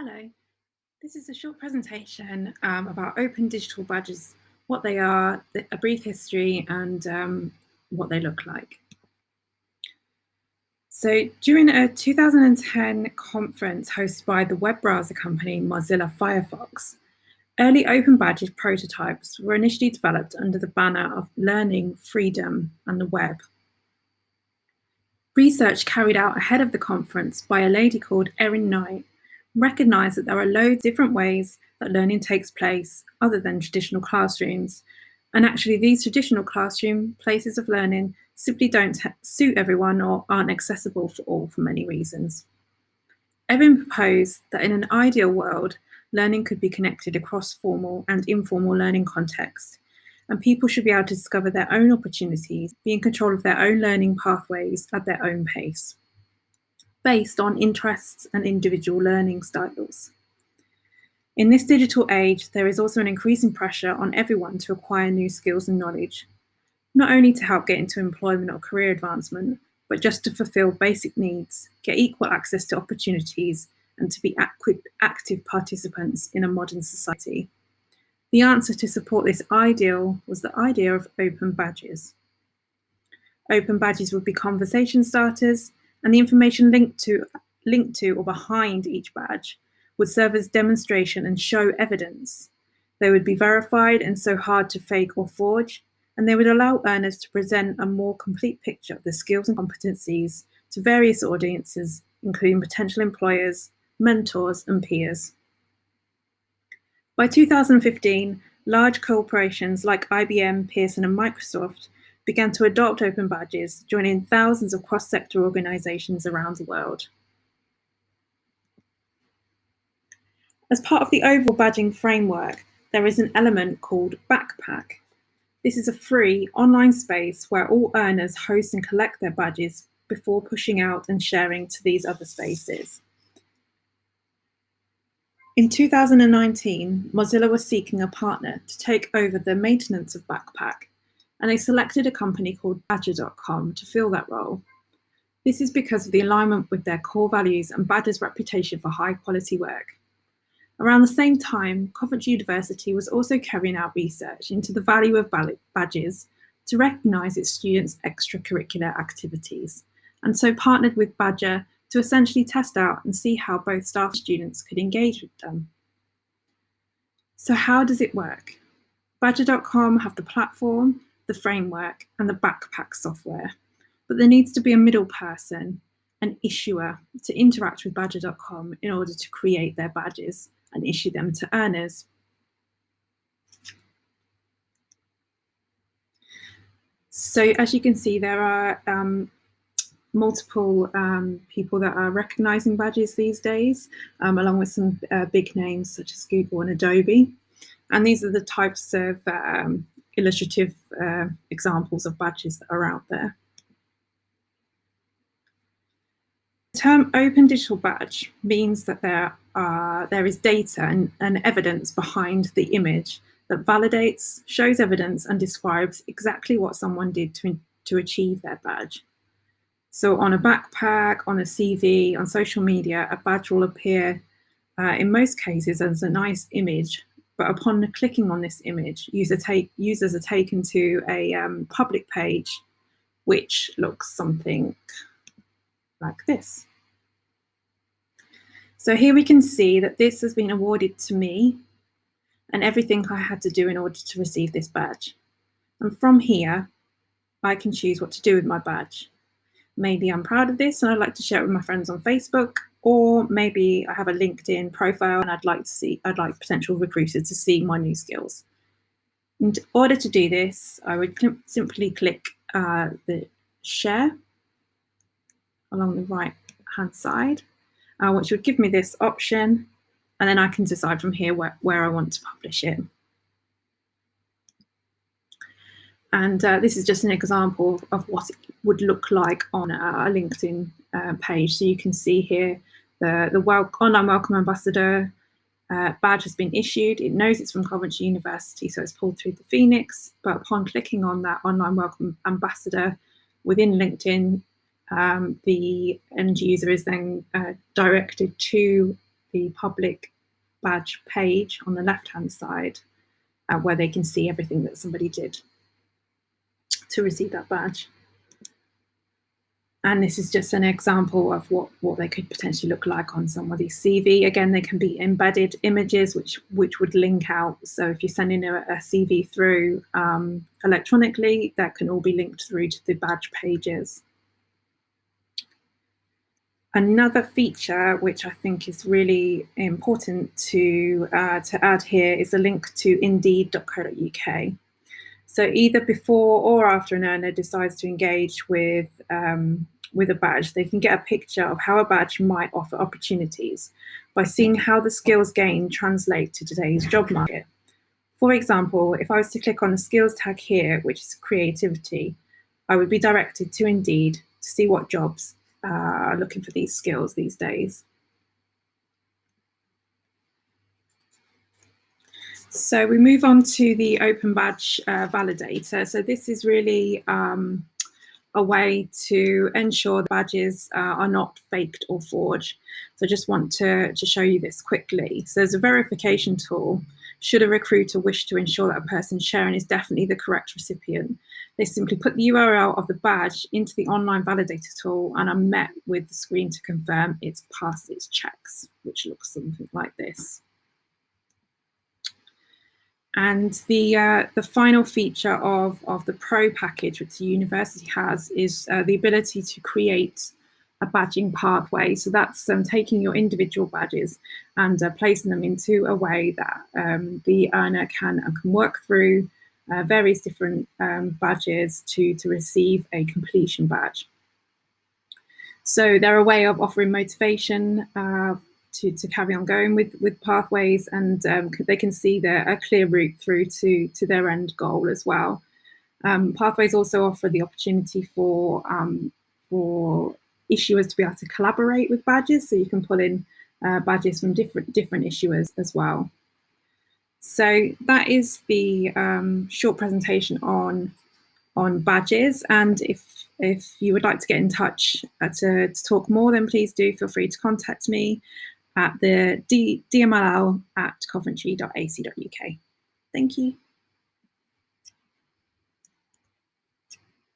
Hello, this is a short presentation um, about open digital badges, what they are, a brief history and um, what they look like. So during a 2010 conference hosted by the web browser company Mozilla Firefox, early open badges prototypes were initially developed under the banner of learning, freedom and the web. Research carried out ahead of the conference by a lady called Erin Knight recognize that there are loads of different ways that learning takes place other than traditional classrooms. And actually these traditional classroom places of learning simply don't suit everyone or aren't accessible for all for many reasons. Erin proposed that in an ideal world, learning could be connected across formal and informal learning contexts, and people should be able to discover their own opportunities, be in control of their own learning pathways at their own pace based on interests and individual learning styles. In this digital age, there is also an increasing pressure on everyone to acquire new skills and knowledge, not only to help get into employment or career advancement, but just to fulfill basic needs, get equal access to opportunities, and to be active participants in a modern society. The answer to support this ideal was the idea of open badges. Open badges would be conversation starters and the information linked to, linked to or behind each badge would serve as demonstration and show evidence. They would be verified and so hard to fake or forge, and they would allow earners to present a more complete picture of their skills and competencies to various audiences, including potential employers, mentors, and peers. By 2015, large corporations like IBM, Pearson, and Microsoft began to adopt open badges, joining thousands of cross-sector organizations around the world. As part of the overall badging framework, there is an element called Backpack. This is a free online space where all earners host and collect their badges before pushing out and sharing to these other spaces. In 2019, Mozilla was seeking a partner to take over the maintenance of Backpack and they selected a company called Badgr.com to fill that role. This is because of the alignment with their core values and Badgr's reputation for high quality work. Around the same time, Coventry University was also carrying out research into the value of badges to recognise its students' extracurricular activities, and so partnered with Badgr to essentially test out and see how both staff and students could engage with them. So how does it work? Badgr.com have the platform the framework, and the backpack software. But there needs to be a middle person, an issuer, to interact with Badgr.com in order to create their badges and issue them to earners. So as you can see, there are um, multiple um, people that are recognizing badges these days, um, along with some uh, big names such as Google and Adobe. And these are the types of um, illustrative uh, examples of badges that are out there. The term open digital badge means that there, are, there is data and, and evidence behind the image that validates, shows evidence and describes exactly what someone did to, to achieve their badge. So on a backpack, on a CV, on social media, a badge will appear uh, in most cases as a nice image but upon clicking on this image, user take, users are taken to a um, public page, which looks something like this. So here we can see that this has been awarded to me and everything I had to do in order to receive this badge. And from here, I can choose what to do with my badge. Maybe I'm proud of this and I'd like to share it with my friends on Facebook, or maybe I have a LinkedIn profile and I'd like to see, I'd like potential recruiters to see my new skills. In order to do this, I would simply click uh, the share along the right hand side, uh, which would give me this option. And then I can decide from here where, where I want to publish it. And uh, this is just an example of what it would look like on a LinkedIn uh, page. So you can see here the, the wel online welcome ambassador uh, badge has been issued. It knows it's from Coventry University, so it's pulled through the Phoenix. But upon clicking on that online welcome ambassador within LinkedIn, um, the end user is then uh, directed to the public badge page on the left-hand side uh, where they can see everything that somebody did to receive that badge. And this is just an example of what, what they could potentially look like on somebody's CV. Again, they can be embedded images, which, which would link out. So if you're sending a, a CV through um, electronically, that can all be linked through to the badge pages. Another feature which I think is really important to, uh, to add here is a link to indeed.co.uk. So either before or after an earner decides to engage with, um, with a badge, they can get a picture of how a badge might offer opportunities by seeing how the skills gained translate to today's job market. For example, if I was to click on the skills tag here, which is creativity, I would be directed to Indeed to see what jobs uh, looking for these skills these days. So we move on to the Open Badge uh, Validator. So this is really um, a way to ensure the badges uh, are not faked or forged. So I just want to, to show you this quickly. So there's a verification tool. Should a recruiter wish to ensure that a person sharing is definitely the correct recipient, they simply put the URL of the badge into the online validator tool and are met with the screen to confirm it's passed its checks, which looks something like this. And the uh, the final feature of, of the Pro package, which the university has, is uh, the ability to create a badging pathway. So that's um, taking your individual badges and uh, placing them into a way that um, the earner can, can work through uh, various different um, badges to, to receive a completion badge. So they're a way of offering motivation uh, to, to carry on going with, with pathways and um, they can see the, a clear route through to, to their end goal as well. Um, pathways also offer the opportunity for, um, for issuers to be able to collaborate with badges, so you can pull in uh, badges from different, different issuers as well. So that is the um, short presentation on, on badges. And if, if you would like to get in touch uh, to, to talk more, then please do feel free to contact me at the D, dmll at coventry.ac.uk. Thank you.